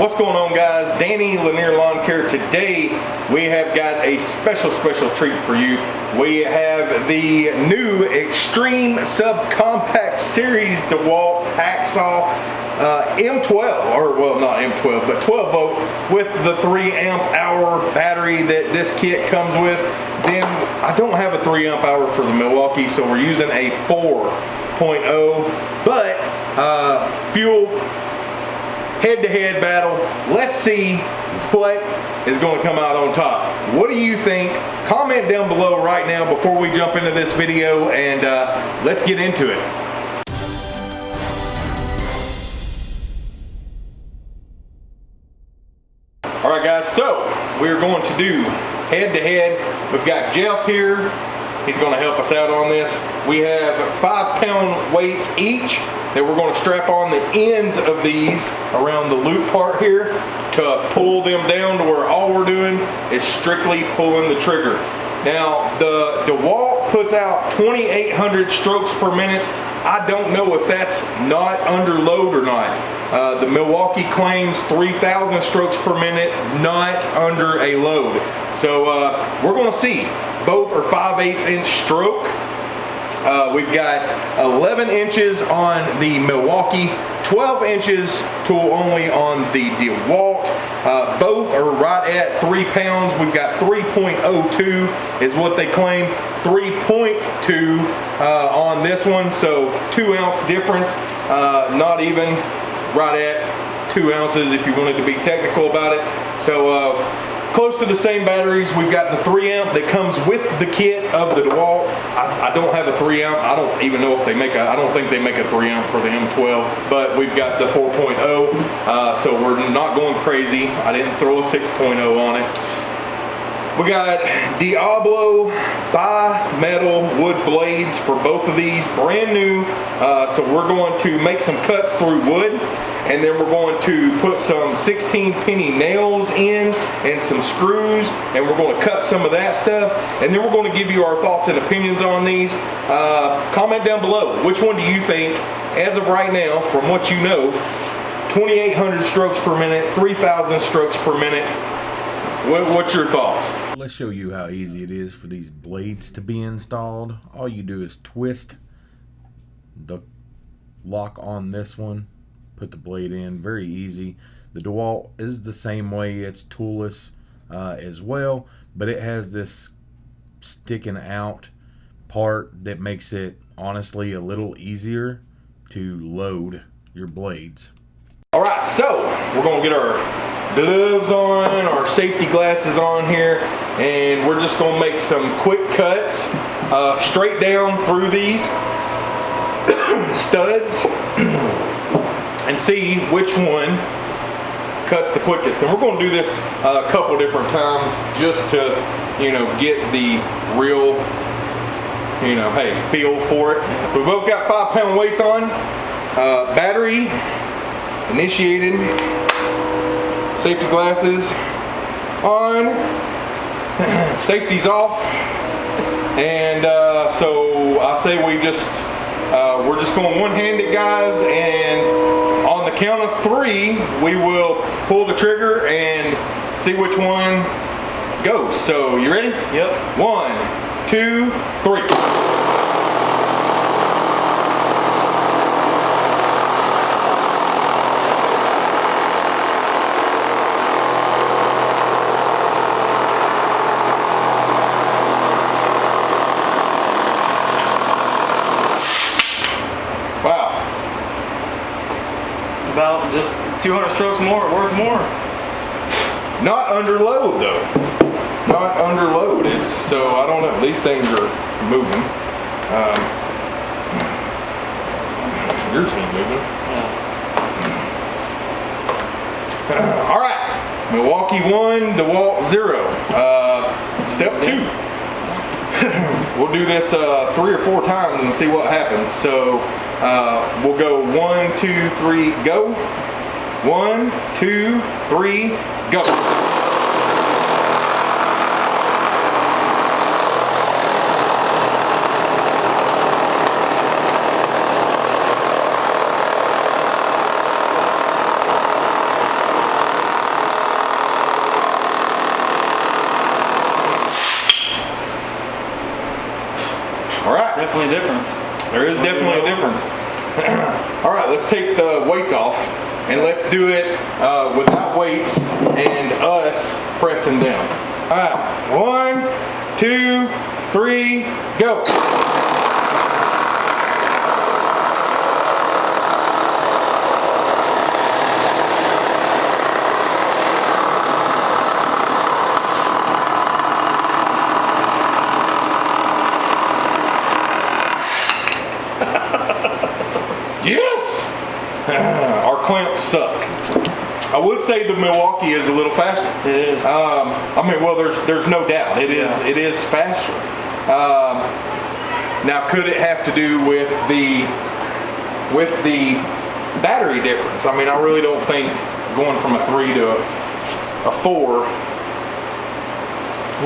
What's going on guys? Danny Lanier Lawn Care. Today we have got a special, special treat for you. We have the new Extreme Subcompact Series DeWalt Hacksaw uh, M12, or well not M12, but 12 volt with the 3 amp hour battery that this kit comes with. Then I don't have a 3 amp hour for the Milwaukee, so we're using a 4.0, but uh, fuel head-to-head -head battle. Let's see what is going to come out on top. What do you think? Comment down below right now before we jump into this video and uh, let's get into it. All right guys, so we're going to do head-to-head. -head. We've got Jeff here. He's going to help us out on this. We have five pound weights each that we're going to strap on the ends of these around the loop part here to pull them down to where all we're doing is strictly pulling the trigger. Now the DeWalt puts out 2,800 strokes per minute. I don't know if that's not under load or not. Uh, the Milwaukee claims 3,000 strokes per minute, not under a load. So uh, we're gonna see. Both are 5 8 inch stroke. Uh, we've got 11 inches on the Milwaukee, 12 inches tool only on the DeWalt. Uh, both are right at three pounds. We've got 3.02 is what they claim, 3.2 uh, on this one. So two ounce difference, uh, not even right at two ounces if you wanted to be technical about it. So uh, close to the same batteries. We've got the 3 amp that comes with the kit of the DeWalt. I, I, don't have a 3 amp. I don't even know if they make a, I don't think they make a 3 amp for the M12, but we've got the 4.0, uh, so we're not going crazy. I didn't throw a 6.0 on it. We got Diablo bi-metal wood blades for both of these, brand new. Uh, so we're going to make some cuts through wood and then we're going to put some 16 penny nails in and some screws and we're going to cut some of that stuff and then we're going to give you our thoughts and opinions on these. Uh, comment down below, which one do you think, as of right now, from what you know, 2,800 strokes per minute, 3,000 strokes per minute, what, what's your thoughts? Let's show you how easy it is for these blades to be installed. All you do is twist the lock on this one, put the blade in, very easy. The DeWalt is the same way, it's toolless uh, as well, but it has this sticking out part that makes it honestly a little easier to load your blades. All right, so we're gonna get our gloves on, our safety glasses on here, and we're just gonna make some quick cuts uh, straight down through these studs and see which one cuts the quickest. And we're gonna do this a couple different times just to, you know, get the real, you know, hey, feel for it. So we both got five pound weights on, uh, battery initiated, Safety glasses on. Safety's off. And uh, so I say we just, uh, we're just going one-handed guys and on the count of three, we will pull the trigger and see which one goes. So you ready? Yep. One, two, three. About just 200 strokes more, worth more. Not under load though. Not under load. It's so I don't know. These things are moving. Um, yours ain't moving. Yeah. all right. Milwaukee one, DeWalt zero. Uh, step two. we'll do this uh, three or four times and see what happens. So uh, we'll go one, two, three, go. One, two, three, go. Definitely a difference. There is definitely a difference. All right, let's take the weights off and let's do it uh, without weights and us pressing down. All right, one, two, three, go. Yes! Our clamps suck. Would say the Milwaukee is a little faster. It is. Um, I mean, well, there's there's no doubt it is Yeah. it is faster. Um, now, could it have to do with the with the battery difference? I mean, I really don't think going from a three to a, a four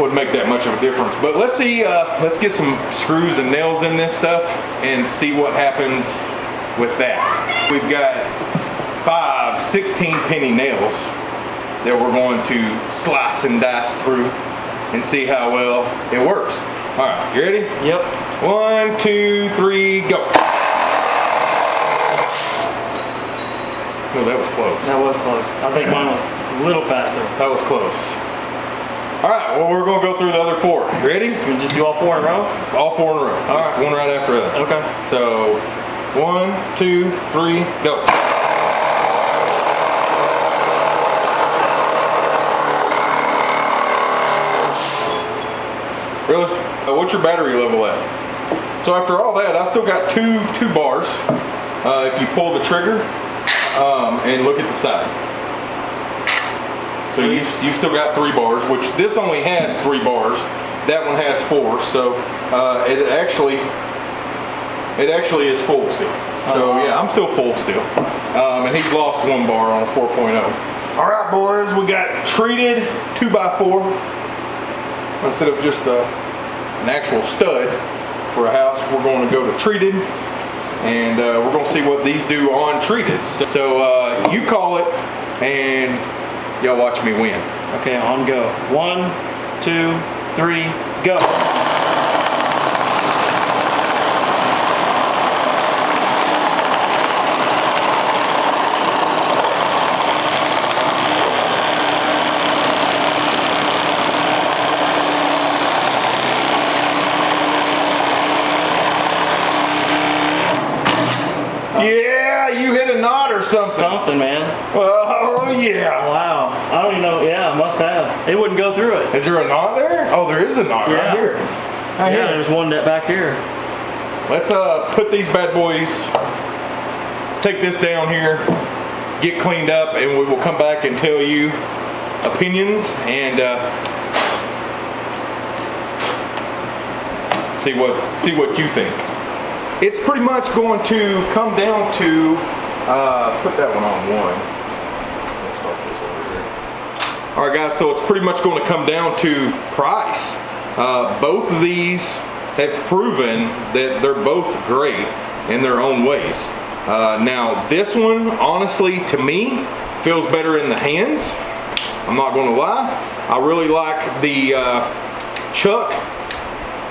would make that much of a difference. But let's see. Uh, let's get some screws and nails in this stuff and see what happens with that. We've got five 16 penny nails that we're going to slice and dice through and see how well it works. All right, you ready? Yep. One, two, three, go. No, that was close. That was close. I think mine was a little faster. That was close. All right, well, we're gonna go through the other four. Ready? We just do all four in a row? All four in a row. All Just right. One right after the other. Okay. So, one, two, three, go. Really? Uh, what's your battery level at? So after all that, I still got two two bars. Uh, if you pull the trigger um, and look at the side. So you've, you've still got three bars, which this only has three bars. That one has four. So uh, it actually it actually is full still. So Oh, yeah, I'm still full still. Um, and he's lost one bar on a 4.0. All right, boys, we got treated 2x4 instead of just a, an actual stud for a house. We're going to go to treated and uh, we're going to see what these do on treated. So, so uh, you call it and y'all watch me win. Okay, on go. One, two, three, go. Yeah, you hit a knot or something. Something, man. Oh yeah. Wow. I don't even know. Yeah, I must have. It wouldn't go through it. Is there a knot there? Oh, there is a knot right here. Right Yeah, here. there's one that back here. Let's uh put these bad boys. Let's take this down here, get cleaned up, and we will come back and tell you opinions and uh, see what see what you think. It's pretty much going to come down to uh, put that one on one. We'll start this over here. All right, guys. So it's pretty much going to come down to price. Uh, both of these have proven that they're both great in their own ways. Uh, now, this one, honestly, to me, feels better in the hands. I'm not going to lie. I really like the uh, chuck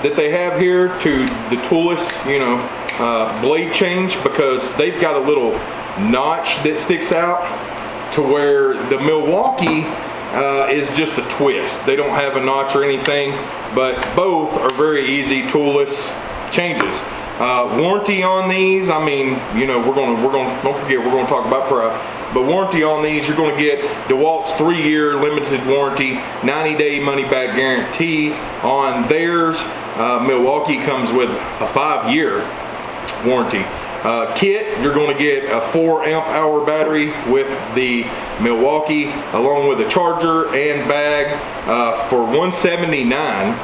that they have here to the toolless, you know, uh, blade change because they've got a little notch that sticks out to where the Milwaukee uh, is just a twist. They don't have a notch or anything, but both are very easy toolless changes. Uh, warranty on these, I mean, you know, we're gonna, we're gonna, don't forget, we're gonna talk about price, but warranty on these, you're gonna get DeWalt's three-year limited warranty, 90-day money-back guarantee on theirs. Uh, Milwaukee comes with a five-year warranty. Uh, kit, you're going to get a 4 amp hour battery with the Milwaukee along with a charger and bag uh, for 179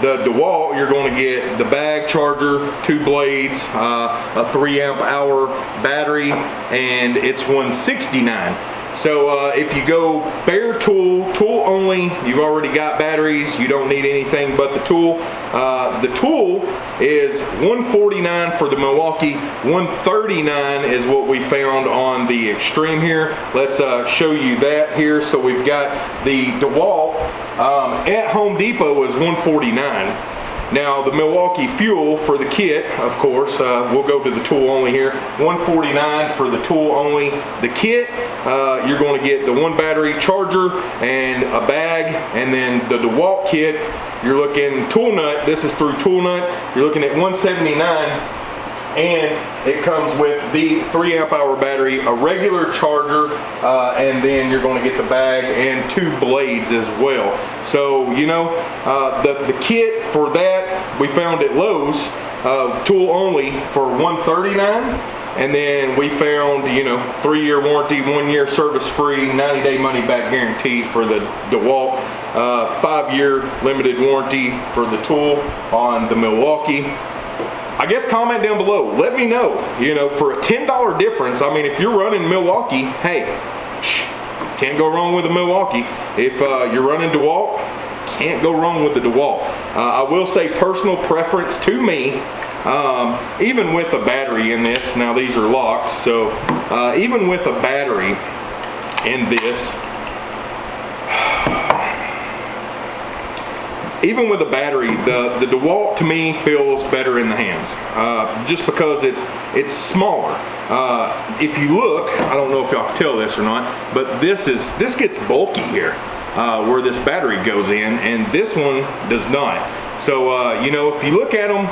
the DeWalt, you're going to get the bag charger, two blades, uh, a three amp hour battery, and it's 169. So uh, if you go bare tool, tool only, you've already got batteries, you don't need anything but the tool. Uh, the tool is 149 for the Milwaukee, 139 is what we found on the Extreme here. Let's uh, show you that here. So we've got the DeWalt um, at Home Depot is 149. Now the Milwaukee fuel for the kit, of course, uh, we'll go to the tool only here. 149 for the tool only. The kit, uh, you're going to get the one battery charger and a bag, and then the DeWalt kit, you're looking Toolnut. This is through Toolnut. You're looking at 179 and it comes with the three amp hour battery, a regular charger, uh, and then you're going to get the bag and two blades as well. So you know uh, the the kit for that we found at Lowe's, uh, tool only for 139. And then we found, you know, three-year warranty, one-year service-free, 90-day money-back guarantee for the DeWalt, uh, five-year limited warranty for the tool on the Milwaukee. I guess comment down below. Let me know. You know, for a $10 difference, I mean, if you're running Milwaukee, hey, can't go wrong with a Milwaukee. If uh, you're running DeWalt, can't go wrong with the DeWalt. Uh, I will say personal preference to me, um, even with a battery in this, now these are locked, so uh, even with a battery in this, even with a battery, the, the DeWalt to me feels better in the hands, uh, just because it's it's smaller. Uh, if you look, I don't know if y'all can tell this or not, but this is this gets bulky here, uh, where this battery goes in, and this one does not. So uh, you know, if you look at them,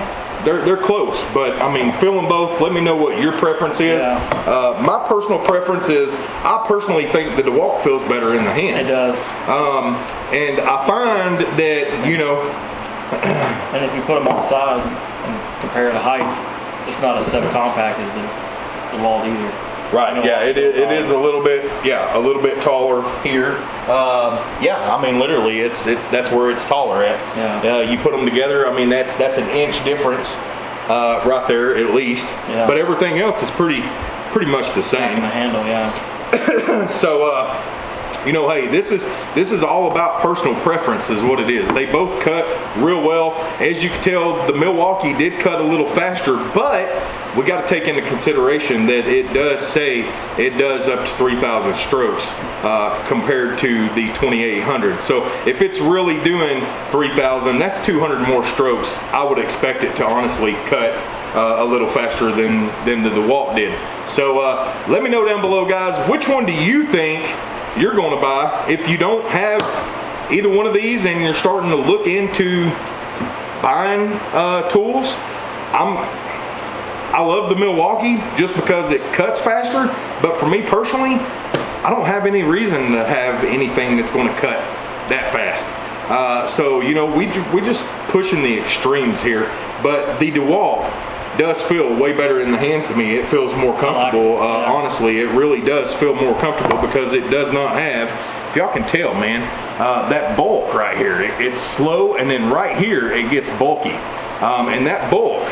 they're, they're close, but I mean, fill them both. Let me know what your preference is. Yeah. Uh, my personal preference is, I personally think the DeWalt feels better in the hands. It does. Um, and I find that, you know, And if you put them on the side and compare the height, it's not as subcompact as the, wall either. Right, yeah, it, is- it is a little bit, yeah, a little bit taller here. Um, yeah, I mean, literally, it's, it's, that's where it's taller at. Yeah. Uh, you put them together, I mean, that's, that's an inch difference, uh, right there at least. Yeah. But everything else is pretty, pretty much the same. in the handle, yeah. So, uh, you know, hey, this is this is all about personal preference, is what it is. They both cut real well. As you can tell, the Milwaukee did cut a little faster, but we got to take into consideration that it does say it does up to 3,000 strokes uh, compared to the 2800. So if it's really doing 3,000, that's 200 more strokes. I would expect it to honestly cut uh, a little faster than than the DeWalt did. So uh, let me know down below, guys, which one do you think you're going to buy if you don't have either one of these and you're starting to look into buying uh, tools? I'm I love the Milwaukee just because it cuts faster, but for me personally, I don't have any reason to have anything that's going to cut that fast. Uh, so you know, we we just pushing the extremes here, but the DeWalt does feel way better in the hands to me. It feels more comfortable. Uh, honestly, it really does feel more comfortable because it does not have. If y'all can tell, man, uh, that bulk right here, it, it's slow, and then right here it gets bulky, um, and that bulk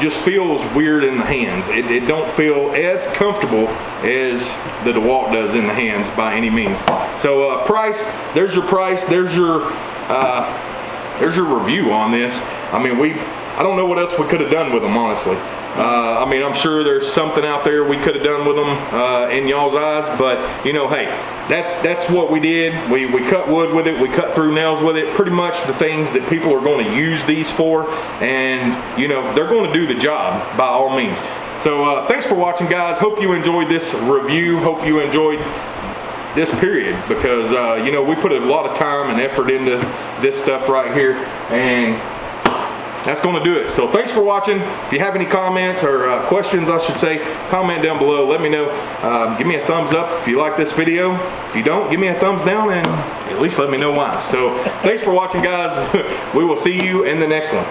just feels weird in the hands. It, it don't feel as comfortable as the DeWalt does in the hands by any means. So uh, price, there's your price. There's your uh, there's your review on this. I mean, we I don't know what else we could have done with them, honestly. Uh, I mean, I'm sure there's something out there we could have done with them uh, in y'all's eyes, but you know, hey, that's that's what we did. We we cut wood with it, we cut through nails with it. Pretty much the things that people are going to use these for, and you know, they're going to do the job by all means. So uh, thanks for watching, guys. Hope you enjoyed this review. Hope you enjoyed this period because uh, you know we put a lot of time and effort into this stuff right here, and that's going to do it. So thanks for watching. If you have any comments or uh, questions, I should say, comment down below. Let me know. Um, give me a thumbs up if you like this video. If you don't, give me a thumbs down and at least let me know why. So thanks for watching, guys. we will see you in the next one.